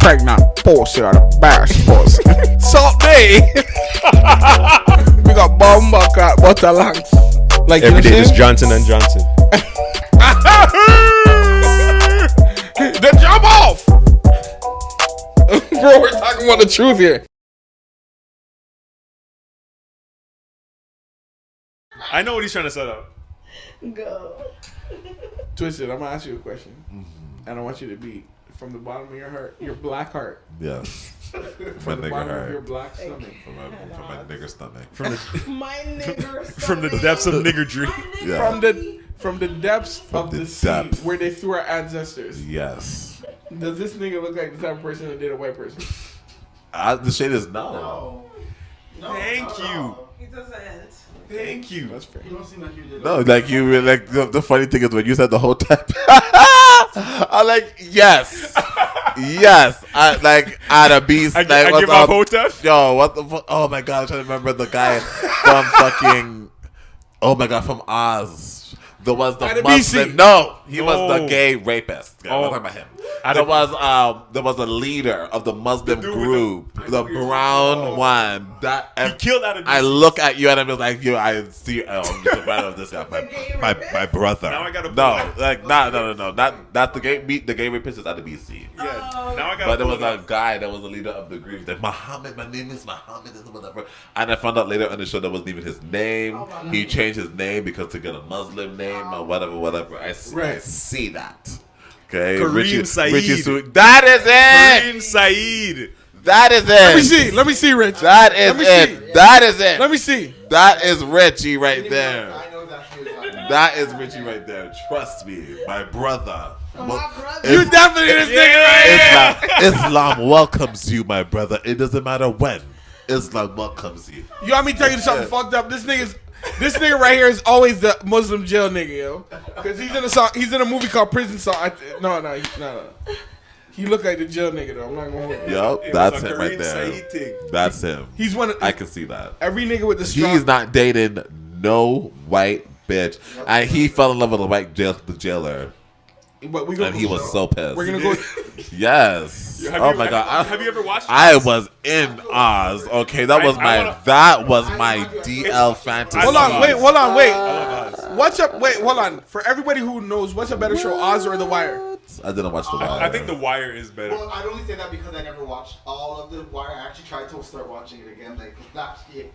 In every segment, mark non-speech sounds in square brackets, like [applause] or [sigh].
pregnant pussy or the best pussy. Salt day. we got bomba cat butter lungs. Like Every you day, know just what Johnson and Johnson. [laughs] The jump off. [laughs] Bro, we're talking about the truth here. I know what he's trying to set up. Go. Twisted, I'm gonna ask you a question, mm-hmm. and I want you to be from the bottom of your heart, your black heart, Yes. [laughs] from My the nigga bottom your black stomach. From my, from my nigger stomach. From the [laughs] My nigger. [laughs] from the depths of niggardry. Yeah. From the from the depths of the the, sea depths. where they threw our ancestors. Yes. Does this nigga look like the type of person that did a white person? I, the shade is no. No. No, Thank not at you. all. He doesn't. Thank you. That's fair. You don't seem like you did. No, like you were like the, the funny thing is when you said the whole time, [laughs] I'm like yes, yes. I like at a beast. I, like, I give up? Hotep. Yo, what the fuck? Oh my god, I'm trying to remember the guy from [laughs] fucking. Oh my god, from Oz. There was the Muslim. No, he was the oh. gay rapist. Yeah, Oh. I'm talking about him. Ida- There was um, there was a leader of the Muslim dude with group, the- the, brown one. That He killed Ida I look at you and I'm just like, you. I see. Oh, I'm just a fan of this guy. My, [laughs] my, my brother. Now I gotta no, like no, no, no, no. Not not the gay. The gay rapist is at the BC. Yeah. Now I got. But there was a guy that was the leader of the group. That Muhammad, my name is Muhammad, is whatever. And I found out later on the show that wasn't even his name. he changed his name because to get a Muslim name or whatever, whatever. I see, I see that. Okay, Kareem Saeed. Su- that is it. Kareem Saeed. That is it. Let me see. Let me see, Rich. That is Let me it. see. That is it. Let me see. That is Richie right there. I know exactly what you're talking about. That is Richie right there. Trust me, my brother. My Well, brother. You definitely this nigga right here. Islam, Islam welcomes you, my brother. It doesn't matter when. Islam welcomes you. You want me to tell you something fucked up? This nigga's this nigga right here is always the Muslim jail nigga, yo. Cause he's in a song. He's in a movie called Prison Song. I th- no, no, he- no, no. He look like the jail nigga though. I'm not gonna. Hold you. Yup, It that's him right there. That's him. He's one of I can see that. every nigga with the strong. He's not dating no white bitch, and he fell in love with a white jail, the jailer, But we gonna and he was so pissed. We're gonna go. [laughs] Yes. Have oh you- my have- god. I- Have you ever watched? I was in Oz. Okay, that I- was my wanna- that was my DL fantasy. Hold on, wait, hold on, wait. love What's up? Wait, hold on. For everybody who knows, what's a better show, Oz or The Wire? I didn't watch the Wire. I think The Wire is better. Well, I only say that because I never watched all of the Wire. I actually tried to start watching it again like last [laughs] year.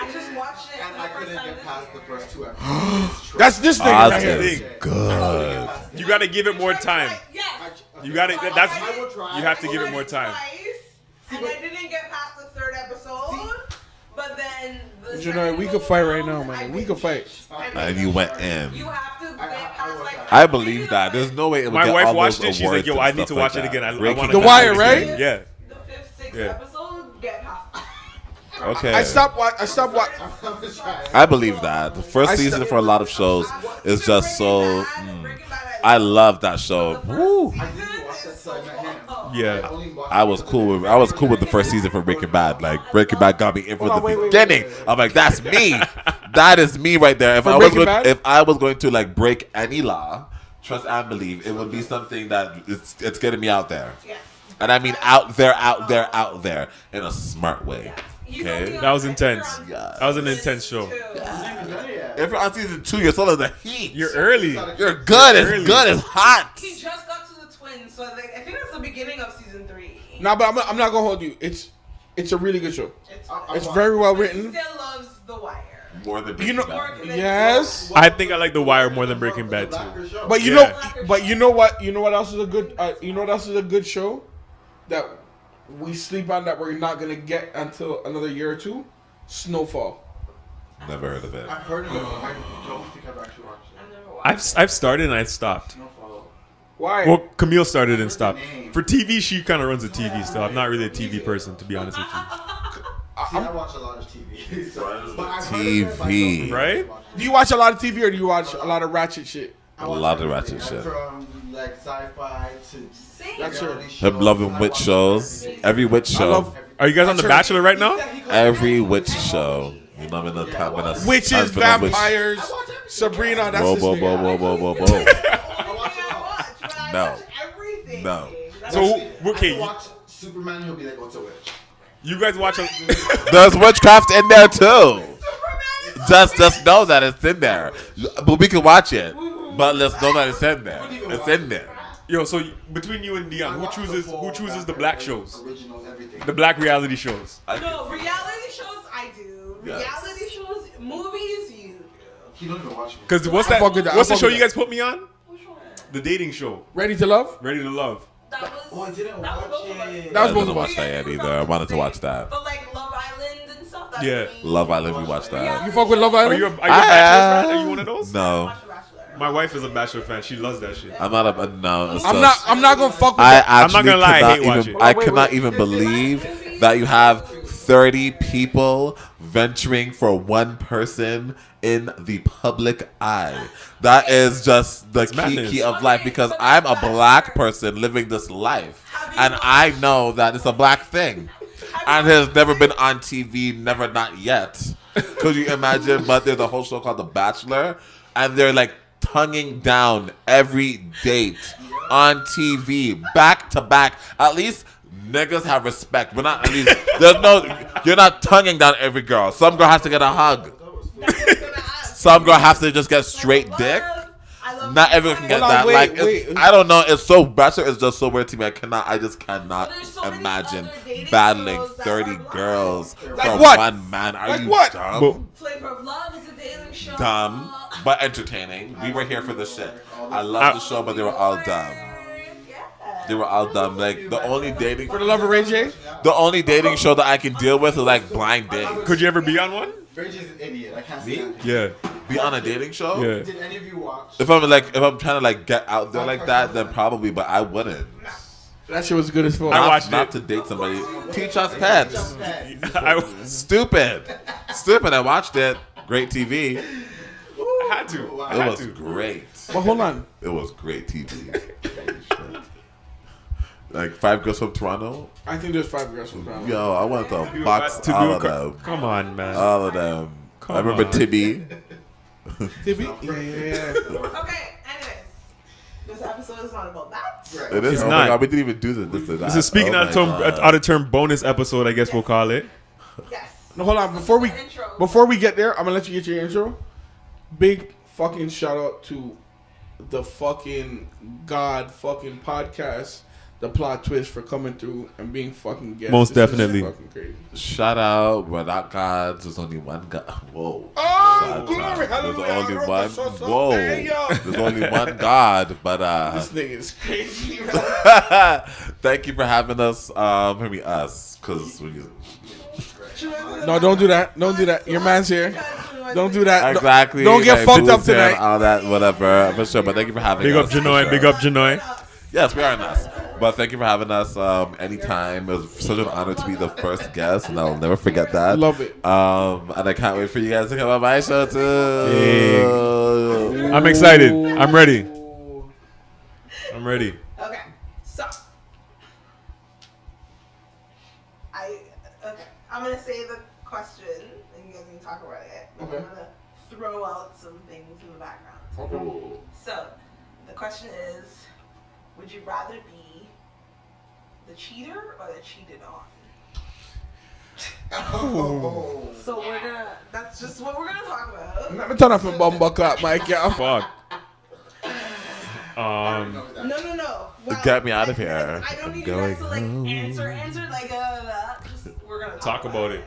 I just watched it. And I couldn't get past the first two episodes. [gasps] That's this nigga Oz right here. is thing. good. You got to give it more time. Yes. You got to. That's. I will try. You have to I give it more time. twice, and I didn't get past the third episode. But then the You know, we could fight right now, man. I We could fight. And you went in. I- I past will like. try. I believe that. There's no way it would My get wife all watched those it. She's like, "Yo, I need stuff to like watch it again." I, I Breaking want The Wire, right? Yeah. The fifth, sixth Yeah. episode, get past. [laughs] Okay. I stopped. Wa- I stopped. Wa- I'm. I believe that. The first I season for a lot of shows is just so. Mm, Bad, Breaking Bad, I love that show. the Woo. Yeah. only I was cool with I was cool with the first season for Breaking Bad. Like Breaking Bad got me in from oh, the wait, wait, beginning. wait, wait, I'm like, that's me. [laughs] that is me right there. If For I was going, Bad? if I was going to like break any law, trust and believe, it would be something that it's it's getting me out there. Yes. And I mean out there, out there, out there in a smart way. You Okay. That was intense. Spectrum Yeah. That was an intense show. too. If you're on season two, you're still in the heat. You're early. You're good. It's Early. good. It's hot. He just got to the twins, so like, I think that's the beginning of season three. nah, but I'm, I'm not gonna hold you. It's it's a really good show. It's, It's very well but he written. still loves The Wire. More than You know- Breaking Bad. Yes. I think I like The Wire more than Breaking Bad too. But you Yeah. know, but you know what? You know what else is a good? Uh, you know what else is a good show that we sleep on that we're not gonna get until another year or two? Snowfall. Never heard of it. I've heard of it. I don't think I've actually watched it. I've I've I've started and I've stopped. Snowfall. Why? Well, Camille started and stopped. For TV, she kind of runs the TV stuff. I'm not really a TV person, to be honest with you. [laughs] See, I watch a lot of TV. [laughs] so, but I've of it, but I don't TV. Right? I've watched it. do you watch a lot of TV or do you watch a lot of ratchet shit? A lot of ratchet shit. From like sci-fi to See? That's her. Him loving witch shows. Every witch show. love Are you guys on The Bachelor right now? Every witch show. You know, I'm in the top in a witches, I've been on witch- vampires, Sabrina. That's Whoa, whoa, whoa, whoa, whoa, whoa, [laughs] whoa. I watch, but I No. everything. No. So I okay, can watch Superman. He'll be like, "Oh, it's a witch." you guys watch a [laughs] There's witchcraft in there too. Superman is Just just know that it's in there. But we can watch it. But let's know that it's in there. It's in there. yo. So between you and Dion, who chooses who chooses the black shows, Originals, everything. the black reality shows? No, reality shows I do. Yes. Reality shows, movies you. He don't even watch me. Because what's that? fuck with that. I What's the fuck show with you that. guys put me on? Which one? The dating show, Ready to love? Ready to Love. That was. Oh, I didn't that was watch both of us. it. That was I didn't of watch that either. I wanted to watch that. But like Love Island and stuff. That's Yeah. me. Love Island, we watched that. You fuck with Love Are Island? you a, are you a ah. Bachelor fan? Are you one of those? No, Watch The Bachelor. My wife is a Bachelor fan. She loves that shit. I'm not a no. I'm not. I'm not gonna fuck with I that. actually I'm not gonna lie, I cannot hate even. watching. I Wait, cannot wait. even believe that you have 30 people venturing for one person in the public eye. That is just the key, key of life because I'm a black person living this life, and I know that it's a black thing, and has never been on TV, never not yet. Could you imagine? But there's a whole show called The Bachelor, and they're like tonguing down every date on TV, back to back. At least niggas have respect. We're not at least there's no you're not tonguing down every girl. Some girl has to get a hug. That's what I was gonna ask. Some girl has to just get straight dick. I Not everyone can get Hold on, that. wait, like it's- wait. I don't know. It's so Bachelor is just so weird to me. I cannot. I just cannot There's so many imagine other dating battling shows that thirty are blind. girls Like for what? one man. Are Like you what? dumb? Flavor of Love is a dating show. dumb, but entertaining. We were here for the shit. I love the show, but they were all dumb. Yeah. They were all dumb. Like the only dating For the love of Ray J? the only dating show that I can deal with is like blind date. Could you ever be on one? Reggie is an idiot. I can't Me? see that. Yeah. Be on a dating show? Yeah. Did any of you watch? If I'm like if I'm trying to like get out there like that, then probably, but I wouldn't. That shit was good as fuck. I Not, watched not it. to date somebody. Teach us pets. [laughs] I, Stupid. Stupid. I watched it. Great TV. It I had to. I had was to. great. But hold on. It was great TV. [laughs] like five girls from Toronto. I think there's five girls from Toronto. Yo, I want the You box to all of them. Come on, man. All of them. Come I remember on. Tibby. [laughs] Tibby? Yeah, yeah, yeah. [laughs] Okay, anyways. This episode is not about that. It is. It's oh not. my god, we didn't even do this. This, is This is speaking oh out of term, out of term bonus episode, I guess we'll call it. Yes. No, hold on. Before we Intro. before we get there, I'm gonna let you get your intro. Big fucking shout out to the fucking god fucking podcast, the plot twist for coming through and being fucking guests. Most This definitely. fucking crazy. Shout out, we're not gods. There's only one God. Whoa. Oh, glory, out. There's only one. so, so, Whoa. There's only one God, but uh, [laughs] This nigga is crazy. [laughs] thank you for having us. Um, I mean us, because when you no, don't do that. Don't do that. Your man's here. Don't do that. Exactly Don't get like, fucked up tonight. All that, whatever, for sure. But thank you for having Big us. Big up for Janoy, sure. big up Janoy. Yes, we are in us. But thank you for having us. Um, anytime. It was such an honor to be the first guest, and I'll never forget that. Love it. Um, and I can't wait for you guys to come on my show too. I'm excited. I'm ready. I'm ready. Okay, so I okay. I'm gonna say the question, and you guys can talk about it. and Okay. I'm gonna throw out some things in the background. Okay. So, the question is, would you rather be the cheater or the cheated on? [laughs] Oh. So we're gonna. That's just what we're gonna talk about. Let me turn off my bum buck up, Mike. Yeah. Fuck. [laughs] Um, No, no, no. Well, Get me out of here. I don't I'm you guys to like going answer, answer like uh, just we're gonna talk, talk about it.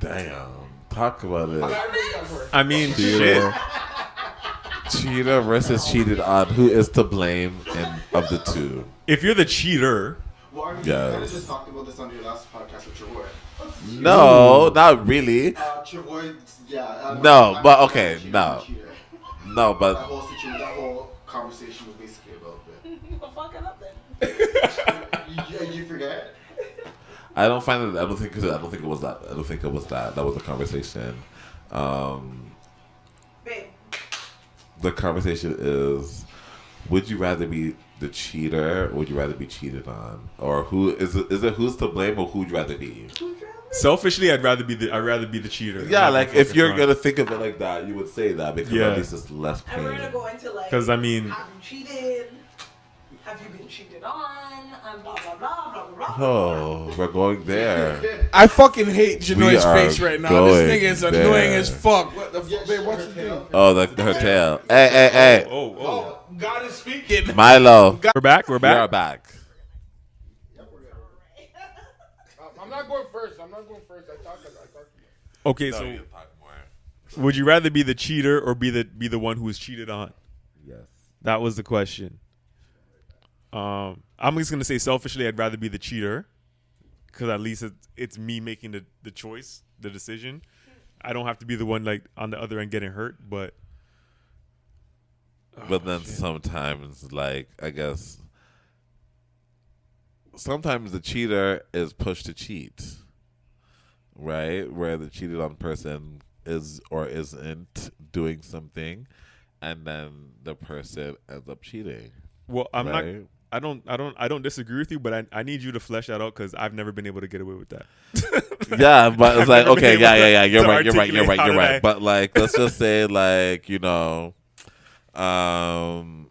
Damn. Talk about it. I mean, shit. [laughs] Cheater versus cheated on. Who is to blame in, of the two? If you're the cheater, Well, I mean, Yes. kind of just talked about this on your last podcast with Travoy. No, not really. Uh, Travoy, yeah. uh, No, I'm- but okay, a cheater, no. I'm a cheater. No, That but whole situation, that whole conversation was basically about that. [laughs] Well, fuck it up then. You, you, you forget? I don't find it. I don't think. I don't think it was that. I don't think it was that. That was the conversation. Um, Babe, the conversation is: Would you rather be the cheater, or would you rather be cheated on, or who is it? Is it who's to blame, or who'd you rather be? selfishly, I'd rather be the I'd rather be the cheater. Yeah, like if you're gonna think of it like that, you would say that because Yeah. at least it's less and we're gonna pain. go into like. 'Cause, I mean- have you cheated? Have you been cheated on? Um, and blah blah blah blah blah. blah. Oh, we're going there. [laughs] I fucking hate Janoy's face right now. This nigga is annoying there. as fuck. What the fuck, babe? What's the thing? Oh, the, her tail. Hey, hey, hey. Oh, oh. God is speaking. Milo. We're back. We're back. We are back. back. I'm not going first. I'm not going first. I talk. I talk. Okay, so would you rather be the cheater or be the be the one who was cheated on? Yes. That was the question. Um, I'm just gonna say selfishly, I'd rather be the cheater, because at least it's, it's me making the, the choice, the decision. I don't have to be the one like on the other end getting hurt. But Oh, but then sometimes, like, I guess, sometimes the cheater is pushed to cheat, right? Where the cheated on person is or isn't doing something, and then the person ends up cheating. well, I'm not. I don't. I don't. I don't disagree with you, but I, I need you to flesh that out because I've never been able to get away with that. [laughs] yeah, but it's like okay, yeah, yeah, yeah. You're right. You're right. You're right. You're right. But like, let's just say, like, you know, um,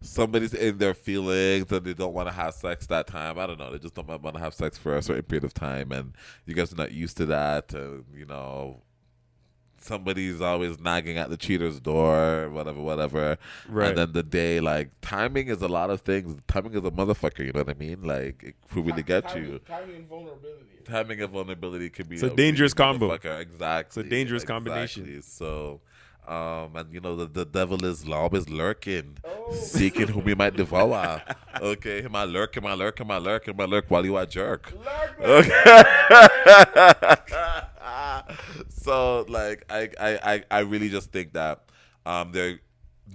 somebody's in their feelings and they don't want to have sex that time. I don't know. They just don't want to have sex for a certain period of time, and you guys are not used to that. And you know, somebody's always nagging at the cheater's door, whatever, whatever. Right. And then the day, like, timing is a lot of things. Timing is a motherfucker. You know what I mean? Like, it could really get you Timing and vulnerability. timing and vulnerability could be It's a dangerous combo. Exactly. It's a dangerous exactly. combination. So, um, and you know the, the devil is always lurking, Oh. seeking whom he might [laughs] devour. okay, him I lurk, him I lurk, him I lurk, him I lurk while you are jerk. Okay. [laughs] so like I, I I I really just think that um there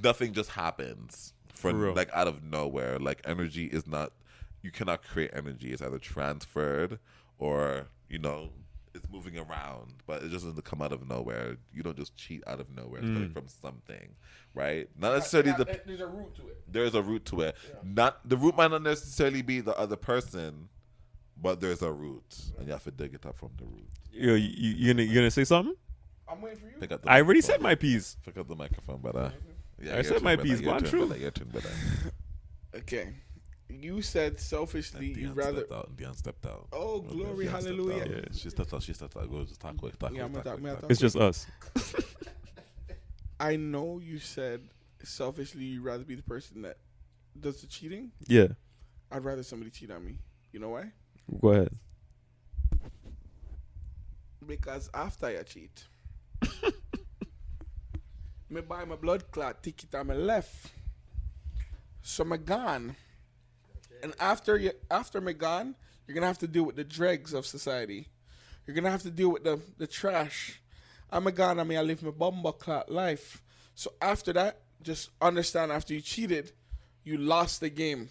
nothing just happens For from like out of nowhere. Like energy is not you cannot create energy. It's either transferred or you know it's moving around, but it just doesn't come out of nowhere. You don't just cheat out of nowhere. It's Mm. coming from something, right? Not necessarily the There's a root to it. there's a root to it. Not the root might not necessarily be the other person, but there's a root, and you have to dig it up from the root. You, you, you gonna you gonna say something? I'm waiting for you. Pick up the I already said my piece. Pick up the microphone, brother. Yeah, I said turn, my piece, Your one turn, true. brother. Your turn, brother. [laughs] Okay. You said selfishly you'd rather. stepped out. Dion stepped out. Oh, glory, Dion hallelujah. out. Yeah. She stepped out. She stepped out. Go, just talk quick. Talk Yeah, quick. Talk talk- quick, talk It's just us. [laughs] I know you said selfishly you'd rather be the person that does the cheating. Yeah. I'd rather somebody cheat on me. You know why? Go ahead. Because after I cheat, [laughs] me buy my blood clot ticket on my left. So me gone. And after you after me gone, you're gonna have to deal with the dregs of society. You're gonna have to deal with the the trash. I'm a gone, I mean I live my bumble clot life. So after that, just understand after you cheated, you lost the game.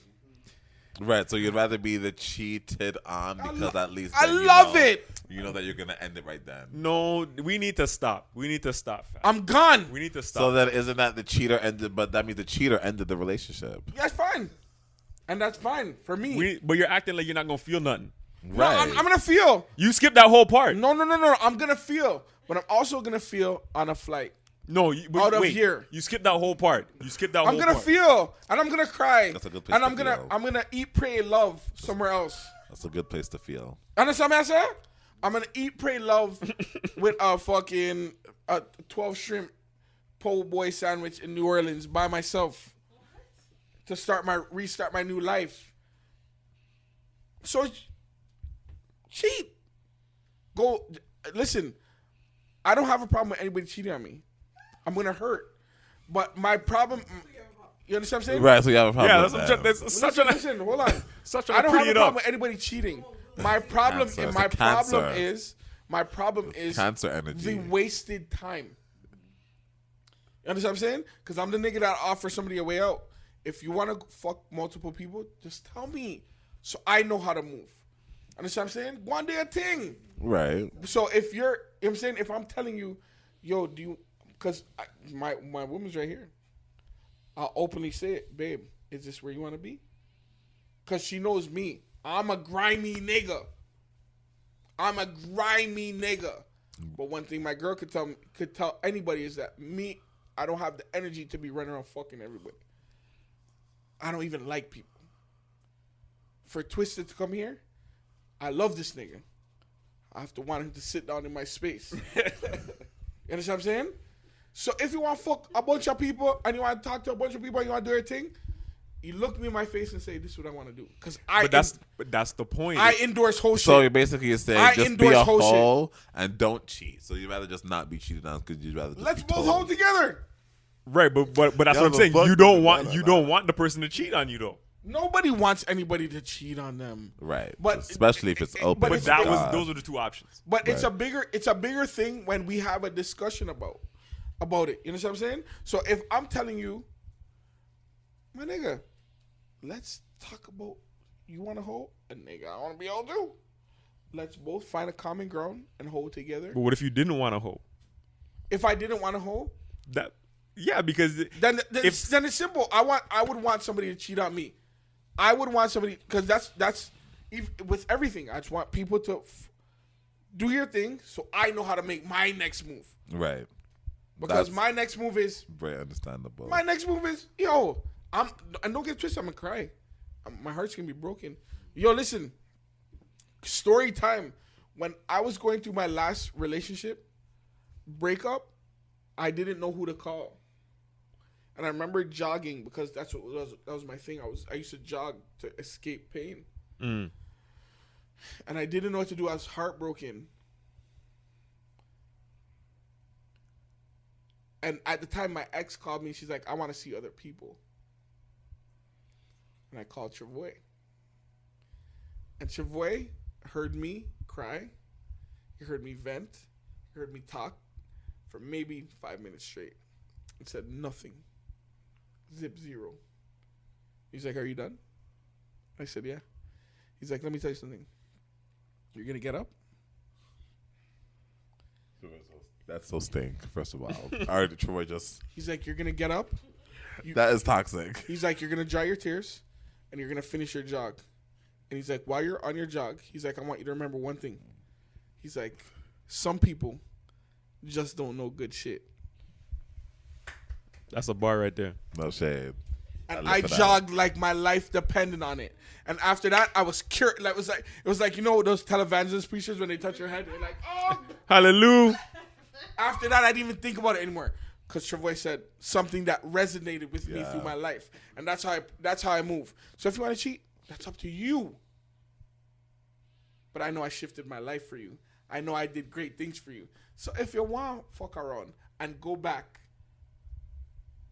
Right. So you'd rather be the cheated on because at least I you love know- it. You know that you're gonna end it right then. No, we need to stop. We need to stop. fam. I'm gone. we need to stop. So then, isn't that the cheater ended? But that means the cheater ended the relationship. That's fine. And that's fine for me. we, but you're acting like you're not gonna feel nothing. No, I'm, I'm gonna feel. You skipped that whole part. No, no, no, no. I'm gonna feel, but I'm also gonna feel on a flight. No, you, but Out of here. You skipped that whole part. You skipped that I'm whole gonna part. feel, and I'm gonna cry, That's a good place and to I'm gonna, feel. I'm gonna eat, pray, love somewhere else. That's a good place to feel. Understand what I said? I'm gonna eat, pray, love [laughs] with a fucking a 12 shrimp po' boy sandwich in New Orleans by myself to start my restart my new life. So cheat. Go listen. I don't have a problem with anybody cheating on me. I'm gonna hurt, but my problem. You understand what I'm saying? Right. So you have a problem. Yeah, with that's, that. that's, that's such Listen, an. listen, hold on. [laughs] Such I a don't have a problem up. with anybody cheating. My problem Cancer. and my problem is my problem is cancer energy. the wasted time. You understand what I'm saying? Because I'm the nigga that offers somebody a way out. If you want to fuck multiple people, just tell me so I know how to move. Understand what I'm saying? One day a thing. Right. So if you're, you know what I'm saying? If I'm telling you, yo, do you, because my, my woman's right here. I'll openly say it, babe, is this where you want to be? Because she knows me. I'm a grimy nigga. I'm a grimy nigga. But one thing my girl could tell me, could tell anybody is that me, I don't have the energy to be running around fucking everybody. I don't even like people. for Twisted to come here, I love this nigga. I have to want him to sit down in my space. [laughs] you understand what I'm saying? So if you want to fuck a bunch of people and you want to talk to a bunch of people and you want to do your thing, you look me in my face and say, "This is what I want to do." Because I, But that's but that's the point. I endorse whole So you're shit. basically you're saying I just be endorse a whole shit. and don't cheat. So you'd rather just not be cheated on because you'd rather just Let's both hold together. Right, but but but that's what I'm saying. You don't want you don't want the person to cheat on you though. Nobody wants anybody to cheat on them. Right. But- especially if it's open. But it's- to that was those are the two options. But it's a bigger it's a bigger thing when we have a discussion about about it. You know what I'm saying? So if I'm telling you, my nigga, let's talk about you want to hold a nigga. I want to be able to. Let's both find a common ground and hold together. But what if you didn't want to hold If I didn't want to hold, that? Yeah, because then then, If- it's, then it's simple. I want I would want somebody to cheat on me. I would want somebody because that's that's ev- with everything. I just want people to f- do your thing so I know how to make my next move. right. Because That's my next move is very understandable. my next move is yo. I'm and don't get twisted. I'm gonna cry. Um, my heart's gonna be broken. Yo, listen. Story time. When I was going through my last relationship breakup, I didn't know who to call, and I remember jogging because that's what was that was my thing. I was I used to jog to escape pain, Mm. and I didn't know what to do. I was heartbroken. And at the time, my ex called me. She's like, "I want to see other people." And I called Travoy. And Travoy heard me cry. He heard me vent. He heard me talk for maybe five minutes straight. and said nothing. Zip zero. He's like, "Are you done?" I said, "Yeah." He's like, "Let me tell you something. You're gonna get up." That's so stink. First of all, [laughs] already Troy just He's like, "You're gonna get up." that is toxic. He's like, you're gonna dry your tears, and you're gonna finish your jog. And he's like, while you're on your jog, he's like, I want you to remember one thing. He's like, some people just don't know good shit. That's a bar right there. No shade. And I I, live for that. jogged like my life depended on it. And after that, I was cured. Like it was like it was like you know those televangelist preachers when they touch your head, they're like, oh. [laughs] Hallelujah. After that, I didn't even think about it anymore. Cause Travoy said something that resonated with me through my life, and that's how I that's how I move. So if you want to cheat, that's up to you. But I know I shifted my life for you. I know I did great things for you. So if you want, fuck around and go back.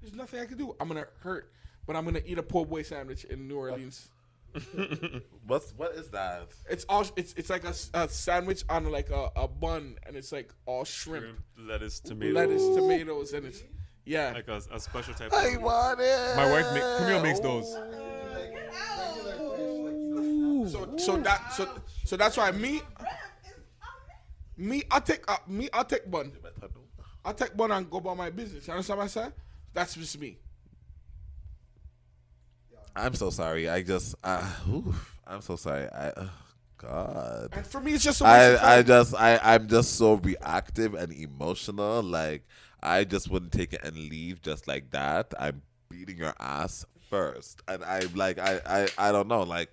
There's nothing I can do. I'm gonna hurt, but I'm gonna eat a po' boy sandwich in New Orleans. [laughs] What's what is that? It's all it's it's like a sandwich on like a, a bun, and it's like all shrimp, lettuce, tomato, lettuce, tomatoes, and it's yeah. like a, a special type. I of want it. My wife make, Camille makes those. So so that so so that's why me me I take uh, me I take bun. I take bun and go about my business. You understand what I said? That's just me. I'm so sorry. I just, uh, oof, I'm so sorry. I, uh, God. And for me, it's just I, I just, I, I'm just so reactive and emotional. Like, I just wouldn't take it and leave just like that. I'm beating your ass first, and I'm like, I, I, I don't know. Like,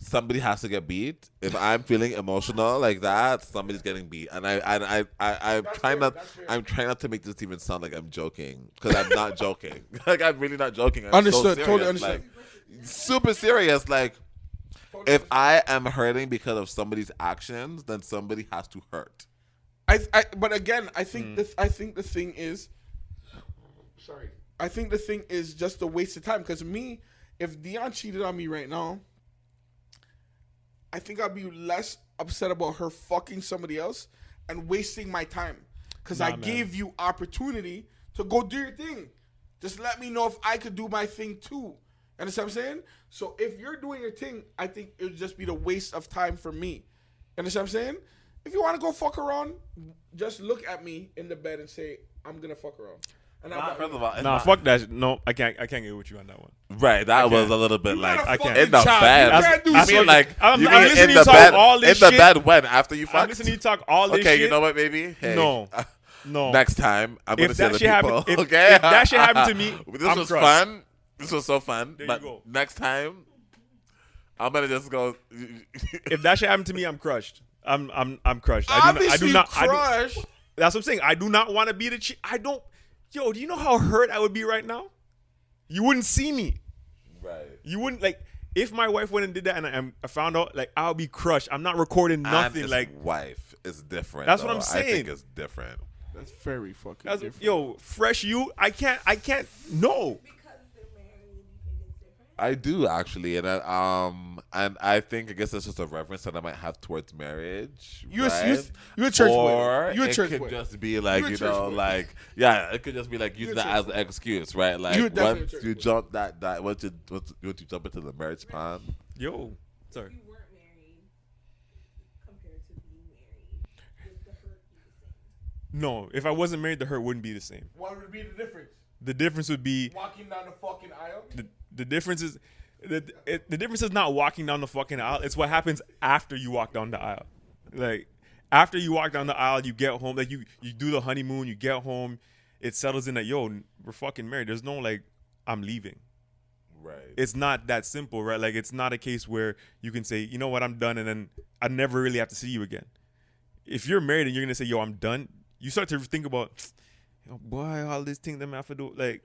somebody has to get beat. If I'm feeling emotional like that, somebody's getting beat, and I, and I, I, I'm That's trying fair, not. I'm trying not to make this even sound like I'm joking because I'm not [laughs] joking. [laughs] like, I'm really not joking. I'm Understood, So totally understood. Like, super serious. Like if I am hurting because of somebody's actions, then somebody has to hurt. I, I but again, I think hmm. this. I think the thing is, sorry, I think the thing is just a waste of time. Because me, if Dion cheated on me right now, I think I'd be less upset about her fucking somebody else and wasting my time. Because I man. gave you opportunity to go do your thing. Just let me know if I could do my thing too. You understand what I'm saying? So if you're doing your thing, I think it would just be the waste of time for me. You understand what I'm saying? If you want to go fuck around, just look at me in the bed and say, I'm gonna fuck around. And I'm First of all, Nah, not- fuck that. sh- No, I can't. I can't get with you on that one. Right, that was can't. a little bit You like got a I can't. in the child. bed. You can't do I shit. mean, like I'm- you I'm mean listening in to the you talk bed, all this shit. in the shit. bed when after you I'm fucked. listening to you talk all this shit. Okay, shit. you know what, baby? Hey, No. [laughs] No. next time I'm gonna If see that other shit people. happened- if- okay, if that shit happened to me, [laughs] this I'm was crushed. fun. This was so fun. There you go. next time, I'm gonna just go. [laughs] If that shit happened to me, I'm crushed. I'm I'm I'm crushed. I do not. I Obviously, do not. I that's what I'm saying. I do not want to be the. Che- I don't. Yo, do you know how hurt I would be right now? You wouldn't see me. right. You wouldn't like if my wife went and did that and I, I found out like I'll be crushed. I'm not recording And nothing. his Like wife is different. That's what. I'm saying. I saying. think it's different. That's very fucking that's, different. yo, fresh you. I can't. I can't. No. Because they're married, you think it's different? I do actually, and I, um, and I think I guess it's just a reverence that I might have towards marriage. You a- right? you a- you a church boy. or You a it could boy. just be like You a you, know, boy. like yeah, it could just be like using that church as an excuse, right? Like You a once church you boy. jump that that once you once, once you jump into the marriage pond, Yo. Sorry. You weren't married compared to being married. The hurt be the same? No. If I wasn't married, the hurt wouldn't be the same. What would be the difference? The difference would be Walking down the fucking aisle. the, the difference is the, it, the difference is not walking down the fucking aisle. It's what happens after you walk down the aisle. Like after you walk down the aisle, you get home. Like you you do the honeymoon. You get home. It settles in that yo, we're fucking married. There's no like I'm leaving. right? It's not that simple, right? Like it's not a case where you can say, you know what, I'm done, and then I never really have to see you again. If you're married and you're gonna say, yo, I'm done, you start to think about, yo, boy, all these things that I have to do, like.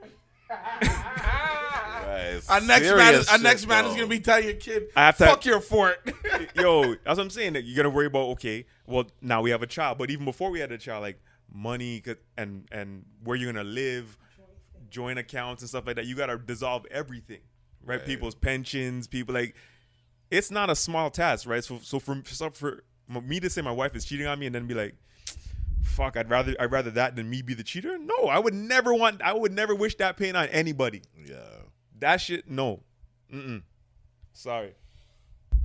[laughs] right. Our next man, is, Serious our next shit, man is gonna be telling your kid, I have to- "Fuck your fort." [laughs] yo, that's what I'm saying. That you gotta worry about. Okay, well now we have a child, but even before we had a child, like money and and where you're gonna live, joint accounts and stuff like that. You gotta dissolve everything, right? Right. People's pensions, people like. It's not a small task, right? So so for so for me to say my wife is cheating on me and then be like. Fuck! I'd rather I'd rather that than me be the cheater. No, I would never want. I would never wish that pain on anybody. yeah. That shit. No. Mm-mm. Sorry.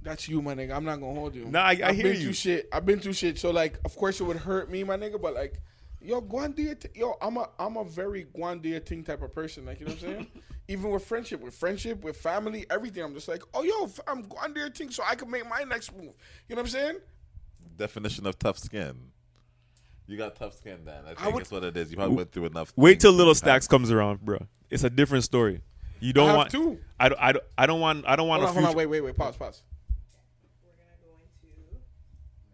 That's you, my nigga. I'm not gonna hold you. Nah, I- I I've hear been you. through shit. I've been through shit. So like, of course it would hurt me, my nigga. But like, yo, go and do your t- yo. I'm a I'm a very go and do your thing type of person. Like you know what I'm saying. [laughs] Even with friendship, with friendship, with family, everything. I'm just like, oh yo, I'm go and do your thing so I can make my next move. You know what I'm saying? Definition of tough skin. You got tough skin, then. I think would- that's what it is. You probably went through enough. Wait till Little have- Stacks comes around, bro. It's a different story. You don't have want. to. I don't. I don't. I don't want. I don't want Hold a on, hold on, wait, wait, wait. Pause, pause. We're gonna go into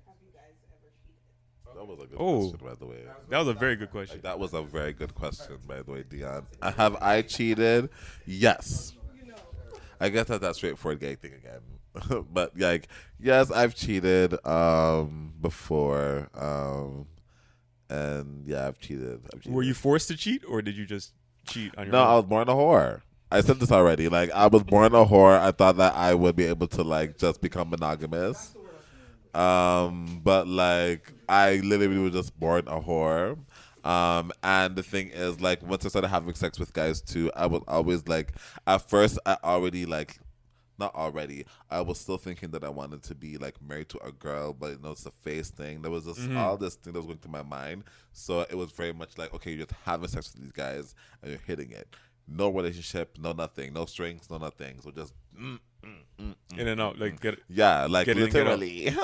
have you guys ever cheated? That was a good Oh. question, by the way. That was a very good question. That was a very good question, by the way, Dion. Have I cheated? Yes. I guess that's that straightforward gay thing again. [laughs] but like, yes, I've cheated um, before, um, and yeah, I've cheated. I've cheated. Were you forced to cheat, or did you just cheat on your No, I was born a whore. I said this already. Like, I was born a whore. I thought that I would be able to like just become monogamous. Um, but like, I literally was just born a whore. Um, and the thing is, like, once I started having sex with guys too, I was always like, at first, I already like, not already. I was still thinking that I wanted to be like married to a girl, but you know, it's a face thing. There was just all this thing that was going through my mind. So it was very much like, okay, you're just having sex with these guys and you're hitting it. No relationship, no nothing, no strings, no nothing. So just mm. Mm-hmm. In and out, like get. Mm-hmm. Yeah, like Get in and out. literally. [laughs]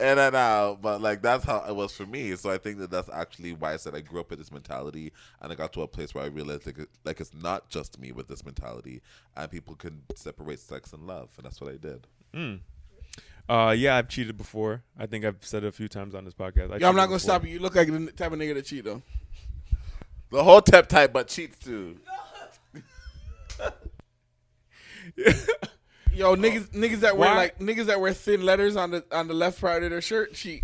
in and out. But like that's how it was for me. So I think that that's actually why I said I grew up with this mentality and I got to a place where I realized like, like it's not just me with this mentality and people can separate sex and love. And that's what I did. Hmm. Uh, yeah, I've cheated before. I think I've said it a few times on this podcast. I Yo, I'm not gonna before. stop you. You look like the type of nigga that cheat though. The whole tip type but cheats too. [laughs] Yo, niggas, niggas that wear Why? like niggas that wear thin letters on the on the left part of their shirt cheat.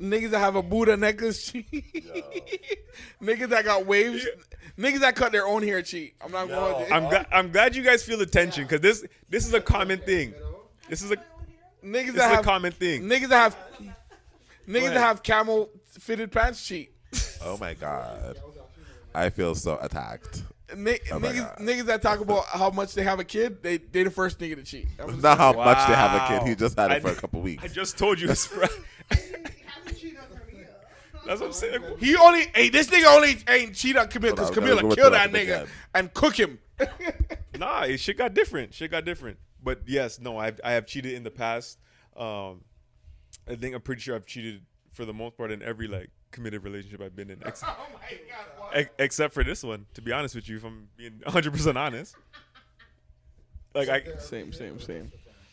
niggas that have a Buddha necklace cheat. [laughs] niggas that got waves. Niggas that cut their own hair cheat. I'm not going. I'm glad. I'm glad you guys feel the tension because this this is a common thing. This is a niggas this that is a have common thing. niggas that have niggas that have camel fitted pants cheat. Oh my god. I feel so attacked. Ni- Oh niggas, niggas that talk about how much they have a kid, they they the first nigga to cheat. That was- Not how much they have a kid. He just had it I- for a couple weeks. I just told you. That's right. [laughs] That's what I'm saying. He only, hey, this nigga only ain't cheat on Camille because Hold on, Camilla killed with that that nigga again. and cook him. [laughs] Nah, it shit got different. Shit got different. But yes, no, I've I have cheated in the past. Um, I think I'm pretty sure I've cheated for the most part in every like committed relationship I've been in. Ex- [laughs] ex- except for this one. To be honest with you, if I'm being 100 percent honest, like I, Same, same, same,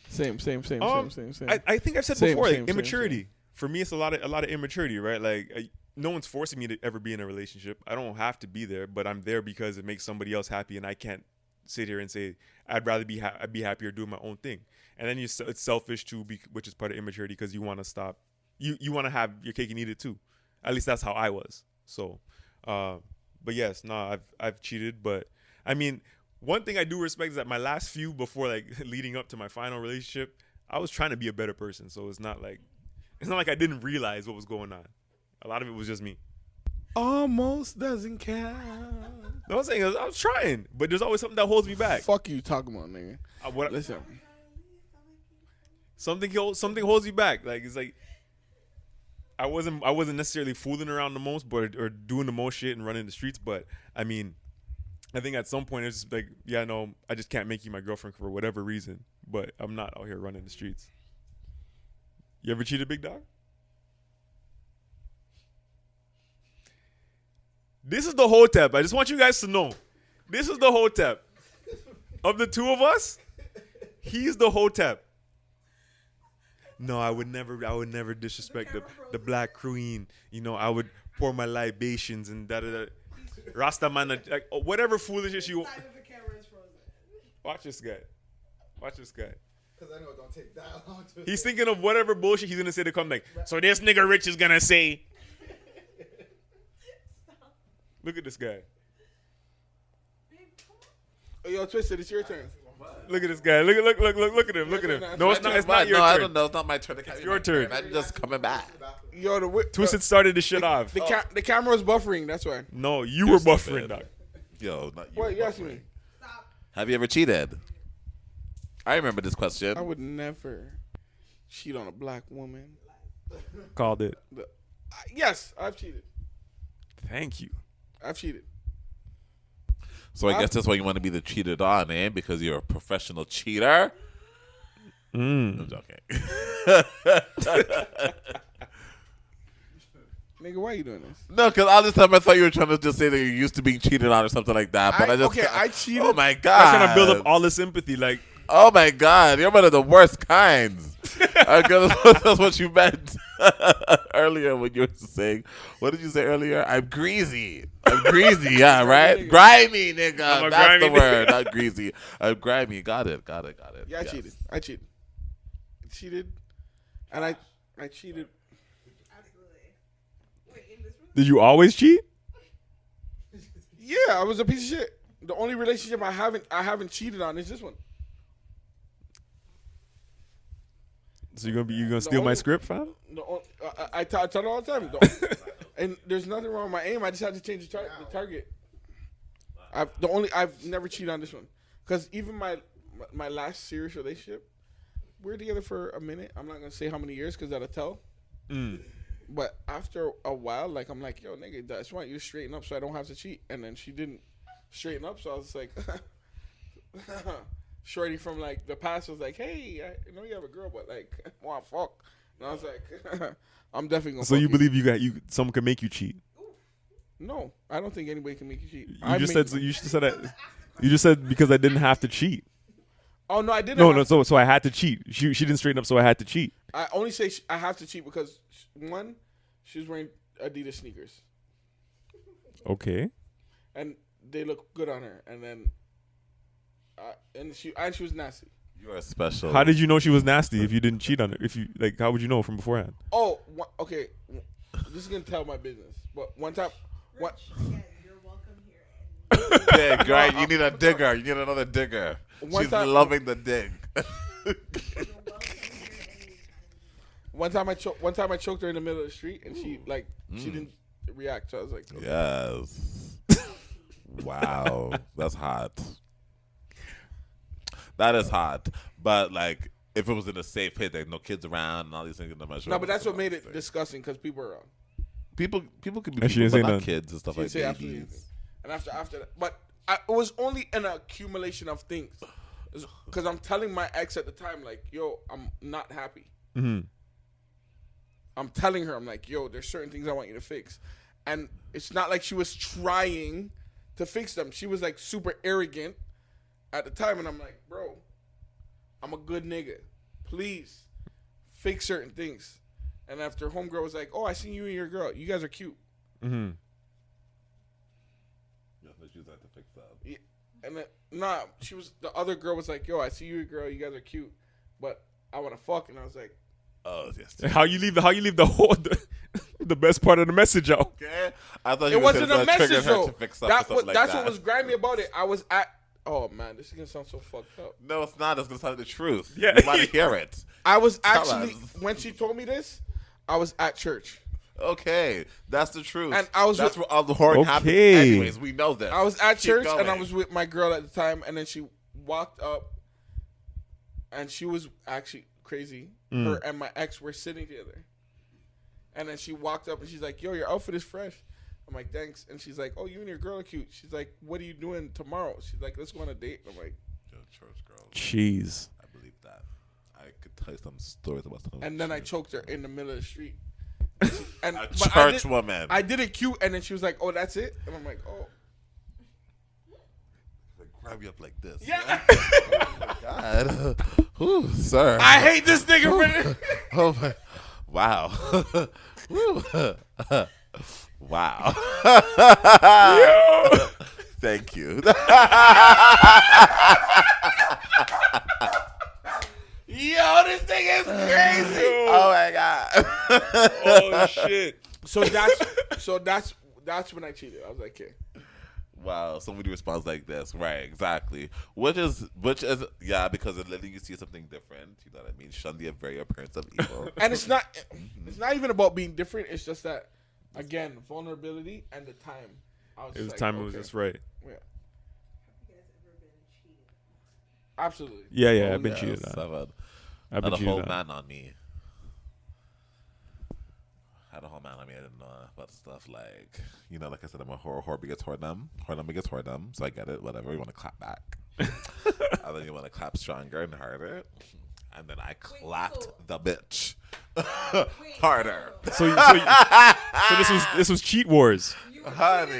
same, same, same, um, same, same, same. I, I think I've said Same, before, same, like same, immaturity. same. For me, it's a lot of a lot of immaturity, right? Like I, no one's forcing me to ever be in a relationship. I don't have to be there, but I'm there because it makes somebody else happy, and I can't sit here and say I'd rather be ha- I'd be happier doing my own thing. And then you it's selfish too, be, which is part of immaturity because you want to stop. You you want to have your cake and eat it too. At least that's how I was. So, uh, but yes, no, I've I've cheated, but I mean, one thing I do respect is that my last few before like [laughs] leading up to my final relationship, I was trying to be a better person. So it's not like it's not like I didn't realize what was going on. A lot of it was just me. Almost doesn't count. No, I'm saying I was, I was trying, but there's always something that holds me back. Fuck you talking about, nigga. Uh, what, Listen, something holds something holds you back. Like it's like I wasn't I wasn't necessarily fooling around the most, but or doing the most shit and running the streets. But I mean, I think at some point it's just like, yeah, no, I just can't make you my girlfriend for whatever reason. But I'm not out here running the streets. You ever cheated, big dog? This is the hotep. I just want you guys to know. This is the hotep. Of the two of us, he's the hotep. No, I would never. I would never disrespect the the black queen. You know, I would pour my libations and da da da. Rasta man, uh, like uh, whatever foolishness you. Side of the camera is frozen. Watch this guy. Watch this guy. Because I know it don't take that [laughs] long to. He's thinking of whatever bullshit he's gonna say to come back. So this nigga Rich is gonna say. [laughs] Look at this guy. oh, yo, Twisted, it's your turn. Look at this guy. Look at look look look look at him. Look at him. No, it's not. It's not your no, I don't know. It's not my turn. It's your turn. I'm just coming back. Yo, the wi- Twisted started the shit off. the, ca- the camera was buffering. That's why. No, you were You're buffering, dog. Yo, not you. What you asking me? Stop. Have you ever cheated? I remember this question. I would never cheat on a black woman. Called it. The- I- yes, I've cheated. Thank you. I've cheated. So I guess that's why you want to be the cheated on, eh? Because you're a professional cheater. Mm. I'm joking. [laughs] Nigga, why are you doing this? no, because all this time I thought you were trying to just say that you're used to being cheated on or something like that. But I, I- just okay, I [laughs] cheated. Oh my god! I'm god! trying to build up all the sympathy. Like, Oh my god! You're one of the worst kinds. [laughs] Because that's what you meant [laughs] earlier when you were saying. What did you say earlier? I'm greasy. I'm greasy. Yeah, [laughs] right. Grimy, nigga. I'm a That's grimy the word. nigga. Not [laughs] greasy. I'm grimy. Got it. Got it. Got it. Yeah, I Yes. cheated. I cheated. I cheated, and I I cheated. Absolutely. Wait, in this room? did you always cheat? Yeah, I was a piece of shit. The only relationship I haven't I haven't cheated on is this one. So you're gonna be you gonna steal my script, fam? The on, I, I, tell, I tell it all the time. The- [laughs] and there's nothing wrong with my aim. I just had to change the, tar- the target. I've the only I've never cheated on this one because even my my last serious relationship, we're together for a minute. I'm not gonna say how many years because that'll tell. Mm. But after a while, like I'm like, yo, nigga, that's why you straighten up so I don't have to cheat. And then she didn't straighten up, so I was like, [laughs] [laughs] shorty from like the past was like, hey, I know you have a girl, but like, [laughs] want fuck. And I was like, [laughs] I'm definitely gonna. So you believe you got you? Someone can make you cheat? No, I don't think anybody can make you cheat. You I just said you just said that. You just said because I didn't have to cheat. Oh no, I didn't. No, no. So so I had to cheat. She she didn't straighten up, so I had to cheat. I only say sh- I have to cheat because sh- one, she was wearing Adidas sneakers, Okay. and they look good on her. And then, uh, and she and she was nasty. You are special. How did you know she was nasty if you didn't cheat on her? If you like, how would you know from beforehand? Oh, one, okay. This is gonna tell my business. But one time, what? Rich, you're welcome here. And [laughs] dig, right? You need a digger. You need another digger. One She's time- loving the dig. you're welcome here anytime. One time I cho- one time I choked her in the middle of the street, and she like she Mm. didn't react. So I was like, okay. yes. [laughs] wow, that's hot. That is hot. But like, if it was in a safe hit, like no kids around and all these things, I'm not sure. no, but that's what made it thing. disgusting because people were around. people. People could be And she people, didn't but say not nothing. kids and stuff She like didn't say absolutely babies. anything. And after after that, but I, it was only an accumulation of things. Because I'm telling my ex at the time, like, yo, I'm not happy. Mm-hmm. I'm telling her, I'm like, yo, there's certain things I want you to fix. and it's not like she was trying to fix them. She was like super arrogant at the time, and I'm like, bro, I'm a good nigga. Please fix certain things. And after homegirl was like, oh, I seen you and your girl. You guys are cute. Mm-hmm. Yeah. And then, nah, she was the other girl was like, yo, I see you, and your girl. You guys are cute, but I want to fuck. And I was like, Oh yes. How you leave the how you leave the whole [laughs] the, the best part of the message out? Okay. I thought you it were wasn't a trigger message her though. to fix up or That was, like that's that. what was grimy about it. I was at. Oh man, this is gonna sound so fucked up. No, it's not. It's gonna sound the truth. Yeah. You want to hear it. I was Tell actually us. when she told me this, I was at church. Okay, that's the truth. And I was That's with- where all the whoring happens. Okay. Anyways, we know that. I was at Keep church and I was with my girl at the time, and then she walked up, and she was actually crazy. Mm. Her and my ex were sitting together, and then she walked up and she's like, "Yo, your outfit is fresh." I'm like, "Thanks," and she's like, "Oh, you and your girl are cute." She's like, "What are you doing tomorrow?" She's like, "Let's go on a date." And I'm like, Yo, church girl. Cheese. I believe that. I could tell you some stories about some. and then I choked her in the middle of the street. [laughs] And A but I church did- woman. I did it cute, and then she was like, "Oh, that's it," and I'm like, "Oh, Like, grab you up like this. yeah." [laughs] Oh God. [laughs] Whew, sir. I hate this nigga for this. Oh my! Wow! Wow! [laughs] Thank you. Yo, this thing is crazy. oh my god! Oh [laughs] shit. So that's so that's that's when I cheated. I was like, okay. wow! Somebody responds like this, right? Exactly. Which is which is yeah, because it letting you see something different. You know what I mean? Shun the very appearance of evil. [laughs] And it's not it's not even about being different. It's just that again, vulnerability and the time. I was It was like, time. It was just right. Yeah. Absolutely. Yeah, yeah. Oh, I've been yes, cheated on. I've had- I've had been a whole on. man on me. Had a whole man on me. I didn't know about stuff like you know, like I said, I'm a horror horror gets horror them. Horror them gets horror them. So I get it. Whatever. You want to clap back, [laughs] and then you want to clap stronger and harder, and then I clapped so- the bitch harder. So, so, so this was this was cheat wars. You [laughs] Honey. on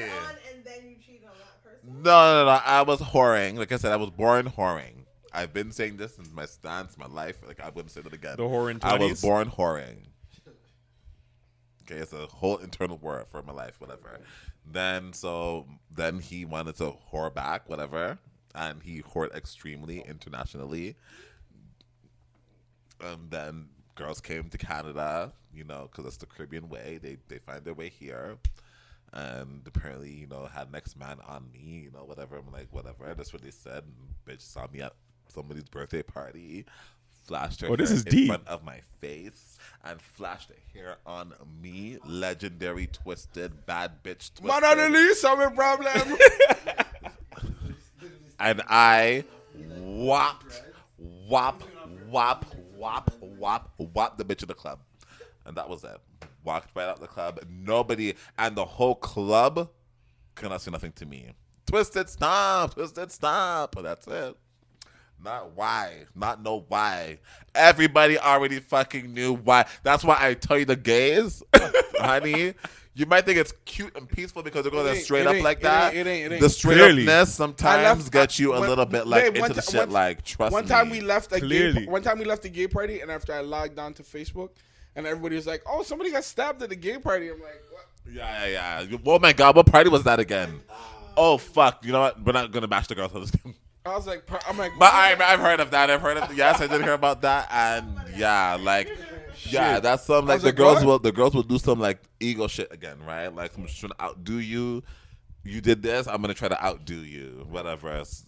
and then you cheated on that person. No, no, no. I was whoring. Like I said, I was born whoring. I've been saying this since my stance, my life. Like I wouldn't say that again. The whoring I was born whoring. Okay, it's a whole internal word for my life, whatever. Then so then he wanted to whore back, whatever, and he whored extremely internationally. And then girls came to Canada, you know, because it's the Caribbean way. They they find their way here, and apparently, you know, had next man on me, you know, whatever. I'm like, whatever. That's what they said. And bitch saw me at somebody's birthday party, flashed her Oh, this is in deep. front of my face, and flashed the hair on me. Legendary twisted bad bitch twisted. Man on the I'm a problem. [laughs] and I whopped, whop, whop, whop, whop, whop the bitch in the club. And that was it. Walked right out the club. Nobody, and the whole club could not say nothing to me. Twisted, stop, twisted, stop. That's it. Not why. Not know why. Everybody already fucking knew why. That's why I tell you the gays, [laughs] honey. You might think it's cute and peaceful because they're going It to ain't, straight up like it that. ain't, it ain't, it ain't. The straight Clearly. upness sometimes left- gets you a one- little bit like babe, into the ti- shit. one- like trust one time me. we left a gay, one time we left a gay party, and after I logged on to Facebook, and everybody was like, "Oh, somebody got stabbed at a gay party." I'm like, what? Yeah, yeah, yeah. Oh my god, what party was that again? Oh fuck! You know what? We're not gonna bash the girls. for this. I was like, I'm like, But I, I've heard of that. I've heard of yes, I did hear about that, and yeah, like yeah, that's some like the like, girls what? will the girls will do some like ego shit again, right? Like I'm just trying to outdo you. You did this, I'm gonna try to outdo you. Whatever. It's-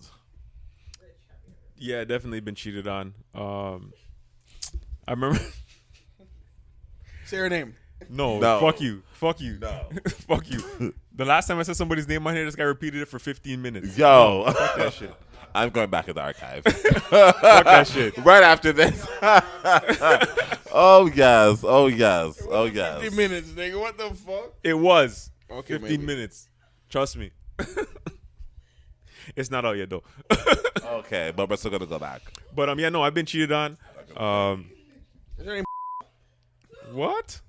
Yeah, definitely been cheated on. Um, I remember. [laughs] say her name. No, No. fuck you, fuck you, No. [laughs] fuck you. The last time I said somebody's name on here, this guy repeated it for 15 minutes. Yo, fuck that shit. I'm going back in the archive. [laughs] Fuck that shit. right after this. [laughs] oh yes, oh yes, oh yes. 50 minutes, nigga. What the fuck? It was Okay, 15 maybe. minutes. Trust me. [laughs] it's not out yet though. Okay, but we're still gonna go back. but um, yeah, no, I've been cheated on. Um, Is her name? what?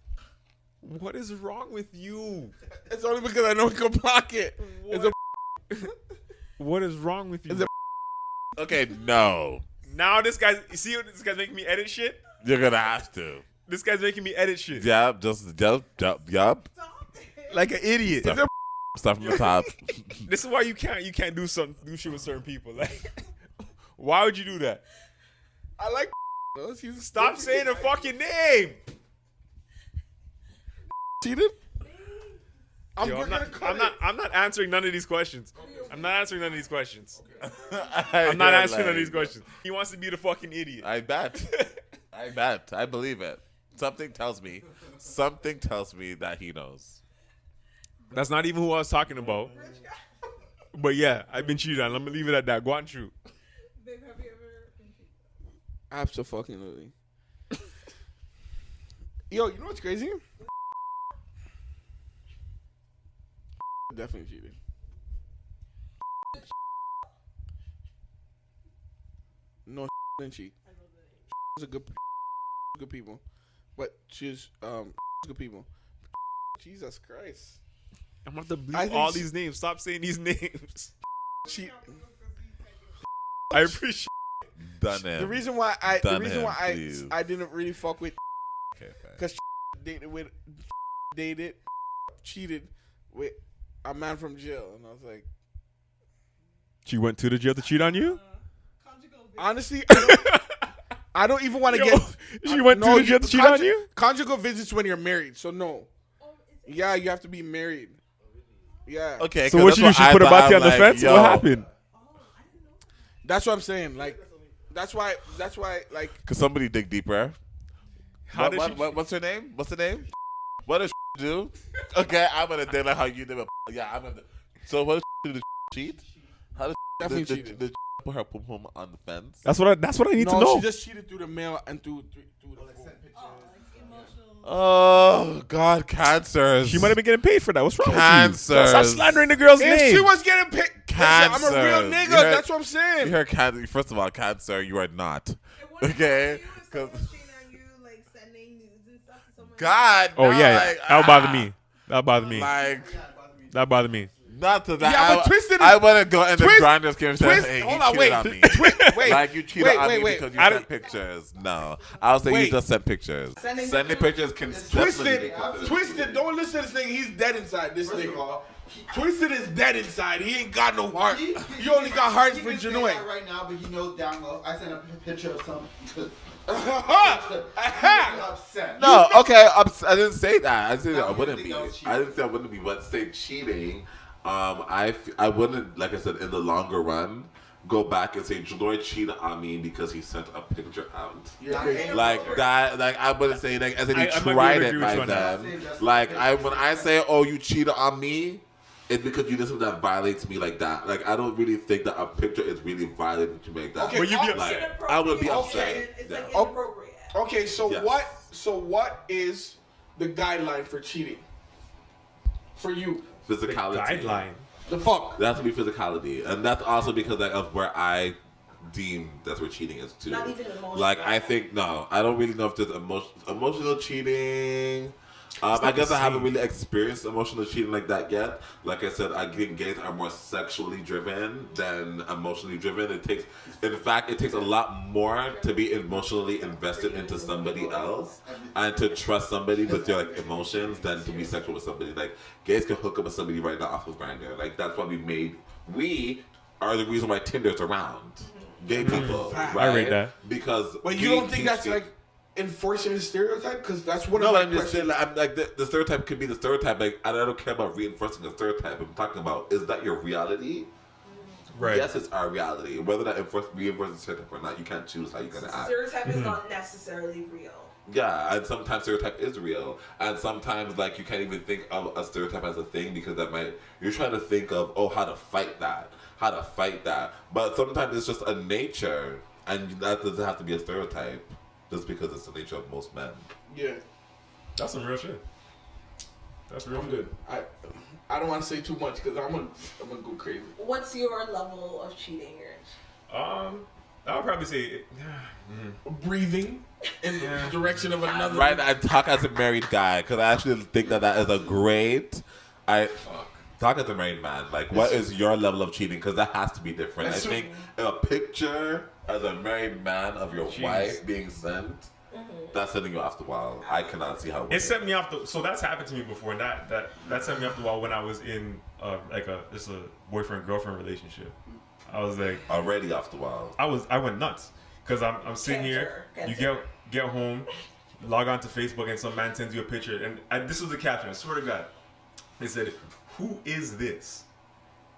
What is wrong with you? It's only because I know we can block it. It's a What is wrong with you? Is it- Okay, no. now this guy's you see what this guy's making me edit shit? You're gonna have to. This guy's making me edit shit. Yep, just yep, yep, yep. Like an idiot. Start, start from the top. [laughs] This is why you can't you can't do some do shit with certain people. Like why would you do that? I like. [laughs] Stop [laughs] saying the fucking name. cheated. I'm, Yo, I'm, not, I'm not I'm not answering none of these questions. I'm not answering none of these questions. I'm I'm not [laughs] answering none of these questions. He wants to be the fucking idiot. I bet. [laughs] I bet. I believe it. Something tells me. Something tells me that he knows. That's not even who I was talking about. But yeah, I've been cheated on. Let me leave it at that. Go on, true. Babe, have you ever been cheated? Absolutely. [laughs] Yo, you know what's crazy? Definitely cheated. No, didn't cheat. She's a good, [laughs] good people, but she's um [laughs] good people. [laughs] Jesus Christ, I'm about to have bleep all s- these names. Stop saying these names. She. I appreciate. Done him. The reason why I the reason him, why I please. I didn't really fuck with Okay, fine. because dated with dated cheated with a man from jail, and I was like, She went to the jail to cheat on you. Conjugal honestly, I don't, [laughs] I don't even want to get. [laughs] she went to No, the jail to cheat conju- on you. Conjugal visits when you're married, so no. Yeah, you have to be married. Yeah, Okay, So what she do? She put her thought. body on the like, fence. yo, What happened? that's what I'm saying. Like, that's why. That's why. Like, Could somebody dig deeper? How what, did what, she? what- what's her name? What's her name? What does [laughs] do? Okay, I'm gonna dig like how you did it. Yeah, I'm gonna. So what does do? Cheat? How does Definitely did, cheated. Did, did put her pum pum on the fence? That's what I. That's what I need no, to know. she just cheated through the mail and through through, through the phone. Oh God, cancers. She might have been getting paid for that. What's wrong with you? Stop slandering the girl's If name. she was getting paid, Cancer. I'm a real nigga. Heard- That's what I'm saying. You heard cancer. First of all, cancer. You are not. Okay. 'Cause- God. oh no, yeah, yeah. like, that would bother ah, me. That would bother me. Like That bother me. Not to that. Yeah, but I, Twisted is- I wouldn't go in the Twist- grinders game and say, Twist- hey, you hold on, cheated wait. on me. [laughs] wait, like you cheated wait, on wait, me wait. because you I sent don't- pictures. No, I was saying Wait. you just sent pictures. Sending Sending pictures can definitely Twisted, be twisted. Don't listen to this thing. He's dead inside. This First of nigga. he, Twisted is dead inside. He ain't got no heart. he, You only got heart he for can say Janoy. right now, but he knows down low. I sent a picture of something. Aha! Aha! upset. No, okay, ups- I didn't say that. I said No, I wouldn't be. that was cheating. I didn't say I wouldn't be. But say cheating, um, I f- I wouldn't like I said in the longer run go back and say Janoy cheated on me because he sent a picture out. You're. Like that, like I wouldn't say like as in he I- I might be tried able it agree by with you on that. then. Like I when I say oh you cheated on me, it's because you did something that violates me like that. Like I don't really think that a picture is really violating to make that. Okay, Will you be upset? Like, I would be upset. Okay. It's Yeah. like inappropriate. Okay, so Yes. what? So what is the guideline for cheating? For you, Physicality. Guideline. the fuck. That has to be physicality, and that's also because like, of where I deem that's where cheating is too. Not even emotional. Like I think no, I don't really know if there's emotion, emotional cheating. Um, I guess I haven't really experienced emotional cheating like that yet. Like I said, I think gays are more sexually driven than emotionally driven. It takes, in fact, it takes a lot more to be emotionally invested into somebody else and to trust somebody with your like emotions than to be sexual with somebody. Like gays can hook up with somebody right now off of Grindr. Like that's why we made. We are the reason why Tinder's around. Gay people, right? I rate that. because. But you don't think that's like enforcing a stereotype? Because that's one no, of but my I'm just saying, like, I'm, like the, the stereotype could be the stereotype. Like, I don't care about reinforcing a stereotype. I'm talking about is that your reality? Right. Yes, it's our reality. Whether that enforce, reinforces a stereotype or not, you can't choose how you're gonna act. Stereotype is mm-hmm. not necessarily real. Yeah, and sometimes stereotype is real, and sometimes like you can't even think of a stereotype as a thing because that might you're trying to think of oh how to fight that, how to fight that. But sometimes it's just a nature, and that doesn't have to be a stereotype, just because it's the nature of most men. yeah, That's some real shit. That's real I'm good. I I don't want to say too much because I'm gonna I'm gonna go crazy. What's your level of cheating, Rich? Um, I would probably say [sighs] breathing in the direction of another. Right, I talk as a married guy because I actually think that that is a great. I talk to the married man. Like, what is your level of cheating? Because that has to be different. I think a picture as a married man of your Jeez. wife being sent, that's sending you off the wall. I cannot see how. it sent me off the. So that's happened to me before, and that that that sent me off the wall when I was in uh, like a just a boyfriend girlfriend relationship. I was like, already off the wall. I was I went nuts because I'm I'm sitting here. Cancer, You get get home, log on to Facebook, and some man sends you a picture, and I, this was the caption. I swear to God, they said, "Who is this?"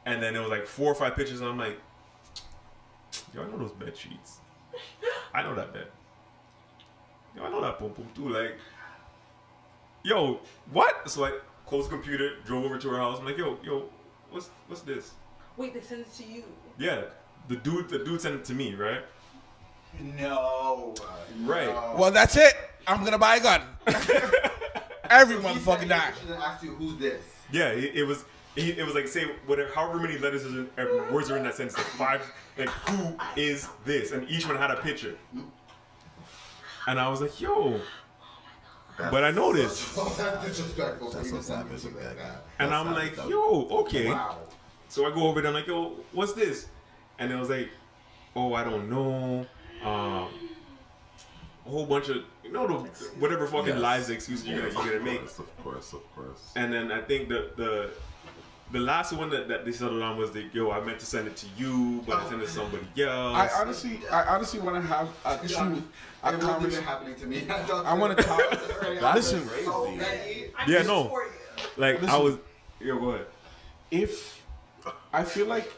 And then it was like four or five pictures, and I'm like, "Yo, I know those bed sheets. I know that bed. Yo, I know that boom boom too. Like, yo, what?" So I closed the computer, drove over to her house. I'm like, "Yo, yo, what's what's this?" Wait, they sent it to you. Yeah, the dude the dude sent it to me, right? No. Right. No. Well, that's it. I'm gonna buy a gun. [laughs] Every He sent motherfucking you die. a picture and asked you who's this. Yeah, it, it was. It, it was like say whatever, however many letters is in, uh, words are in that sentence, like five. Like who is this? And each one had a picture. And I was like, yo. But I noticed, Oh, that's disrespectful. That's so you to send savage me of something that and I'm like, of- yo, okay. Wow. So I go over there, I'm like, yo, what's this? And it was like, oh, I don't know. Um, a whole bunch of you know the whatever fucking Yes. lies excuses you're gonna you're gonna Of make. course, of course, of course. And then I think the the the last one that, that they settled on was that yo, I meant to send it to you, but I sent it to oh. somebody else. I honestly, I honestly want to have a truth, a It wasn't even happening to me. [laughs] I want to talk. That's Listen, crazy. I'm Yeah, just no. for you. like I was. Yo, go ahead. if I feel like,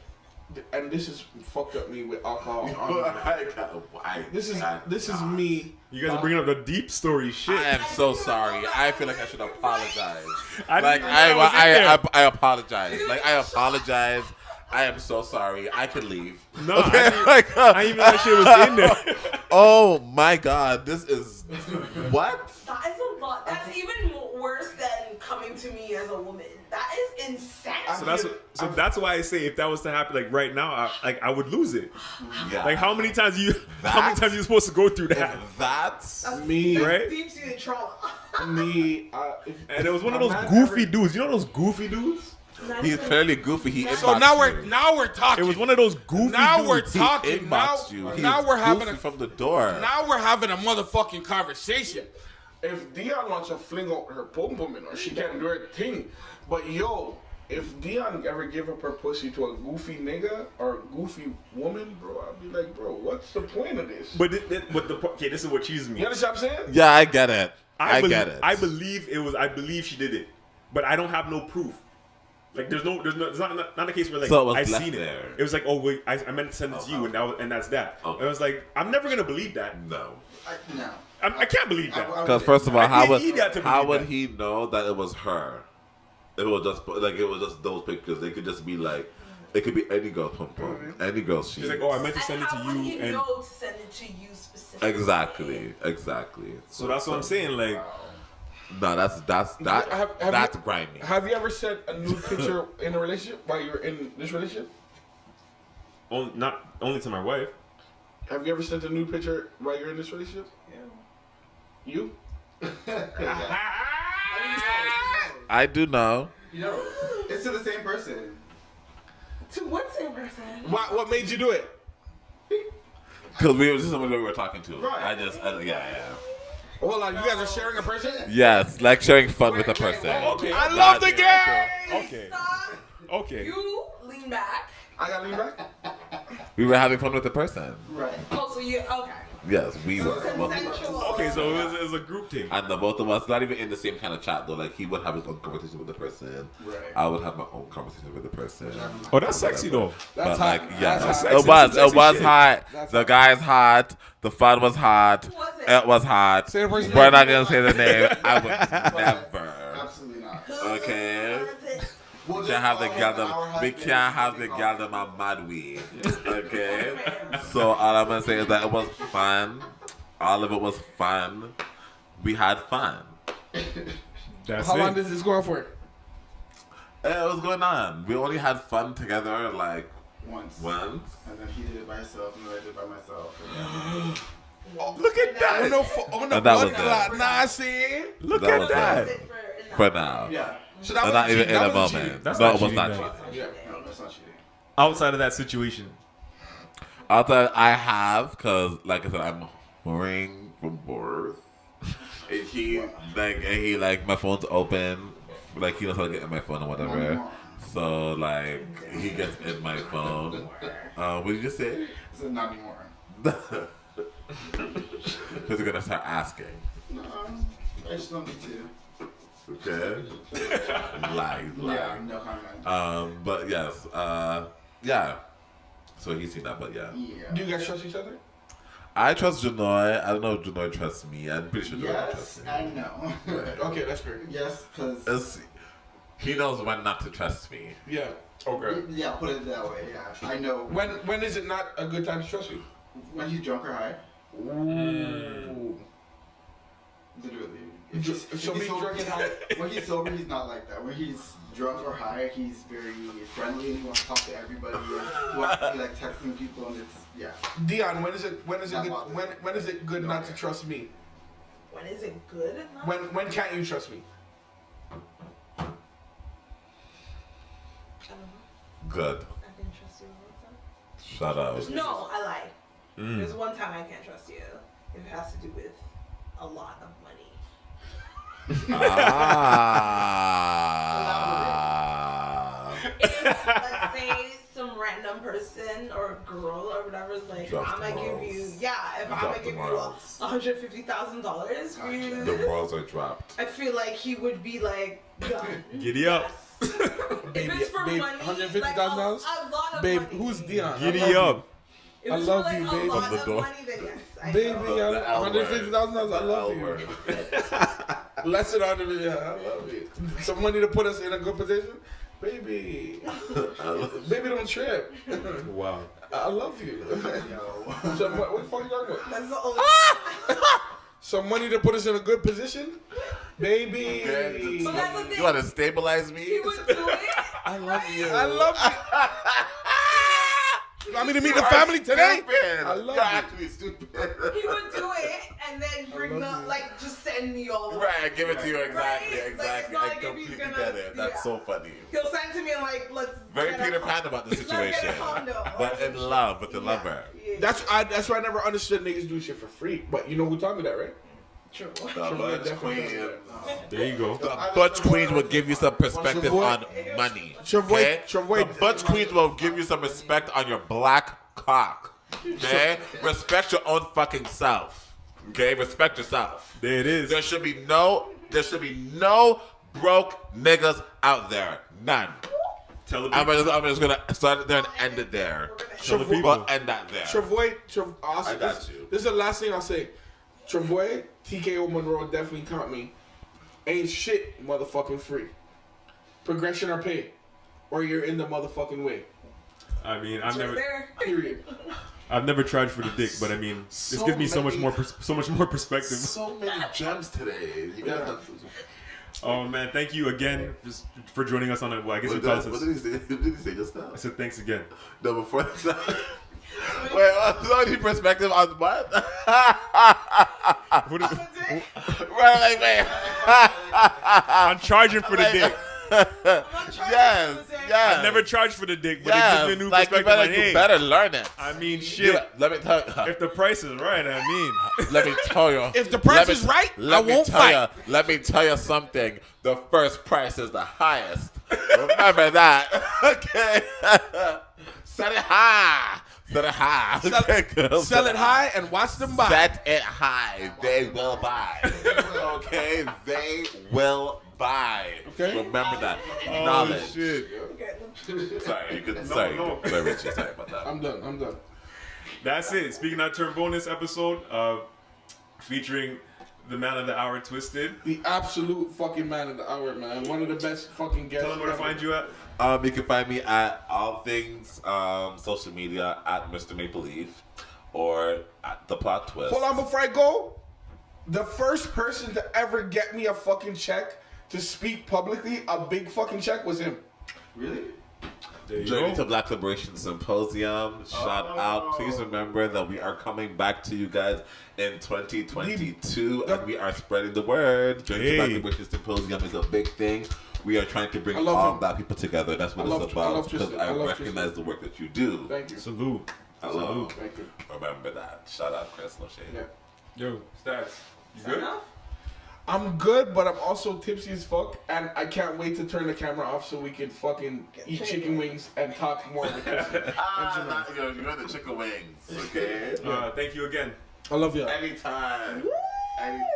and this is fucked up me with alcohol. [laughs] I got- why? This is God, this is me. You guys are bringing up the deep story shit. I am so sorry. I feel like I should apologize. I Like didn't I, know that was in I. I, I apologize. Like I apologize. I am so sorry. I can leave. No, I didn't- Like, I didn't even know that shit was in there. [laughs] oh my god, this is what? That is a lot. That's even worse than coming to me as a woman. That is insane. So that's what, so that's why I say if that was to happen like right now, I, like I would lose it. Yeah. Like how many times you how many That? times you supposed to go through that? If that's Me, Right? Deep seated trauma. me. Uh, if, And it was one of I'm those goofy ever- dudes. You know those goofy dudes? he's clearly goofy. He So inboxed now we're now we're talking. It was one of those goofy Now we're dudes. He talking. Now, you. He's now we're having a from the door. now we're having a motherfucking conversation. If Dion wants to fling out her boom booming or she can do her thing, but yo, if Dion ever give up her pussy to a goofy nigga or a goofy woman, bro, I'd be like, bro, what's the point of this? But it, it- but the po- okay, this is what cheeses me. you understand what I'm saying? yeah, I get it. I, bel- get it. I believe it was. I believe she did it, but I don't have no proof. Like there's no, there's no, it's not not, not a case where like So I left seen there. it. It was like, oh wait, I, I meant to send it to oh, you, Oh, and that was, and that's that. Oh. And I was like, I'm never gonna believe that. no. I, no. I, I can't believe that. I- I- Because first of all, how would he how would that. he know that it was her? If it was just like it was just those pictures. They could just be like, it could be any girl pum mm-hmm. pum, any girl she. She's like, oh, I meant to And send it to how you, he and know to send it to you specifically? exactly, exactly. so that's what I'm saying. Like, No, that's that's that Have- have that's you- grimy. Have you ever sent a nude picture in a relationship while you're in this relationship? only, not only to my wife. Have you ever sent a nude picture while you're in this relationship? You? [laughs] I do know. You know, it's to the same person. To what same person? What What made you do it? Because we were just somebody we were talking to. Right. I just, I, yeah, yeah. Hold on, you guys are sharing a person? Yes, like sharing fun with a person. Okay, I love the Gotcha. game! okay, Stop. okay. You lean back. I gotta lean back? We were having fun with the person. Right. Oh, so you okay? Yes, we were. Both of us. Okay, so it was, it was a group thing. And the both of us, not even in the same kind of chat though. Like he would have his own conversation with the person. Right. I would have my own conversation with the person. Oh, that's sexy though. That's but hot. like, yeah, That's hot. it was. It was shit. hot. That's the hot. guy's hot. The fun was hot. Was it? It was hot. Say the person's We're not gonna say the name. I would [laughs] never. Absolutely not. Okay. We'll We can't have the follow gal. We can't have the and gal them a mad weed. [laughs] Okay. so all I'm gonna say is that it was fun. All of it was fun. We had fun. [laughs] That's How it. long does this go on for? Eh, It was going on. We only had fun together like once. Once. And then he did it by himself, and then I did it by myself. [gasps] And then, Look at that. On the, on the that blood was it. clot. Nah, see. Look That at that. Sit for enough. For now. yeah. So that And was not even in That a was moment. cheating. That's no, not it was cheating, not though. cheating. Yeah. No, that's not cheating. Outside of that situation, Although I have, cause like I said, I'm whoring from birth. And he like, and he like my phone's open, like he knows how to get in my phone and whatever. So like he gets in my phone. Uh, what did you just say? I said, not anymore. [laughs] Because they're gonna start asking. No, I just don't need to. Okay. [laughs] Lies, Yeah, no comment. Um, but yes, uh, yeah. So he's seen that, but yeah. yeah. Do you guys trust each other? I trust Janoy. I don't know if Janoy trusts me. I'm pretty sure Janoy Yes trusts me. and no. Okay, that's fair. yes, because he knows when not to trust me. Yeah. Okay. yeah, put it that way. Yeah, I know When when is it not a good time to trust you? when he's drunk or high. Ooh. Literally. If So- he's, if so he's sober, drunk he's and [laughs] not, when he's sober, he's not like that. When he's drunk or high, he's very friendly and he wants to talk to everybody. And he wants to be like texting people, and it's yeah. Dion, when is it when is it good, when when is it good not to trust me? When is it good? enough? When when can't you trust me? I don't know. Good. I can trust you all the time. Shut up. No, I lied. Mm. There's one time I can't trust you if it has to do with a lot of money. Ah. If, let's say some random person or girl or whatever is like, Drop I'm gonna give you, yeah, if I'm gonna the give you hundred fifty thousand dollars for you, the balls are dropped. I feel like he would be like, done. Giddy up. Yes. [laughs] Baby, if it's for babe, money, $150,000? like a, a lot of Babe, money. who's Dion? Giddy love up. I love like you, a babe. lot From the door. money, yes. Baby, know. I- hundred fifty thousand dollars. I love you. [laughs] [laughs] word. on the video. I love you. Some money to put us in a good position, baby. [laughs] baby, don't trip. Wow. I love you. Yo. [laughs] Some, what, what the fuck you talking about? That's the [laughs] only. Some money to put us in a good position, baby. Okay. But that's the thing. You want to stabilize me? He would do it. I love you. I love you. You want me to meet the family today? Stupid. I love You're you. actually stupid. He would do it and then bring the you. like just send me all the Right, give it to you Right? exactly, Like, exactly. I like if he's completely gonna- get it. That's yeah. so funny. He'll send to me and like let's Very Peter Pan about the [laughs] let's get a situation, condo. but in love with the Yeah, lover. yeah. That's I, that's why I never understood niggas do shit for free. But you know who taught me that, right? true. The Sure, Butch definitely. Queen. There you go. The Butch Queens will give you some perspective Savoy- on money. Savoy- Okay? Savoy- The Butch Queens will give you some respect on your black cock. Okay? Respect your own fucking self. Okay? Respect yourself. There it is. There should be no there should be no broke niggas out there. None. Tell the I'm people. just, I'm just gonna start it there and end it there. Tell the Savoy- people. End that there. Travoy, Trav- also, I got this, you. This is the last thing I'll say. Travoy, TKO Monroe definitely caught me. Ain't shit motherfucking free. Progression or pay. Or you're in the motherfucking way. I mean, I've Right never, there. Period. [laughs] I've never tried for the dick, but I mean, this gives me so much many- more, pers- so much more perspective. So many [laughs] gems today. You guys have Oh man, thank you again just for joining us on it. Well, I guess what, we call did, what did he say? [laughs] What did he say just now? I said thanks again. No, before that. [laughs] Wait, uh, what? Any perspective on what? What is, right, like, wait. I'm charging for the dick. I'm not trying yes, to yes. I've never charged for the dick, but it gives me a new like, you perspective. better, like, you better learn it. I mean, shit. bet- let me tell you. If the price is right, I mean, [laughs] Let me tell you. If the price me is right, let I won't tell fight. You, let me tell you something. The first price is the highest. Remember that. [laughs] okay. [laughs] Set it high. Set it high. Sell, Okay, girl. sell it high and watch them buy. Set it high. They will buy. okay? They will buy. Okay. Remember that. oh Knowledge. shit. Okay. Sorry, you could. sorry, no. sorry, Richie. Sorry about that. I'm done. I'm done. That's it. Speaking of term bonus episode, uh, featuring the man of the hour, Twisted. The absolute fucking man of the hour, man. One of the best fucking guests. Tell them where to find you at. Um, you can find me at all things um, social media at Mr. Maple Leaf or at the plot twist. Hold on before I go. The first person to ever get me a fucking check to speak publicly, a big fucking check, was him. Really? There you Journey go. to Black Liberation Symposium. Shout oh. out. Please remember that we are coming back to you guys in 2022 and we are spreading the word. Journey to Black Liberation Symposium is a big thing. We are trying to bring I love all him. black people together. That's what I it's love- about. Because Tristan. I, I love recognize the work that you do. Thank you. Salute. Hello. Thank you. Remember that. Shout out Chris No Shade. Yeah. Yo, stats. You good? enough? I'm good, but I'm also tipsy as fuck, and I can't wait to turn the camera off so we can fucking eat chicken wings and talk more. Because [laughs] Ah, not, you're, you're the chicken wings, okay? Uh, thank you again. I love you. Anytime. Anytime.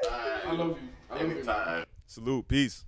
I love you. I love you. Anytime. Salute. Peace.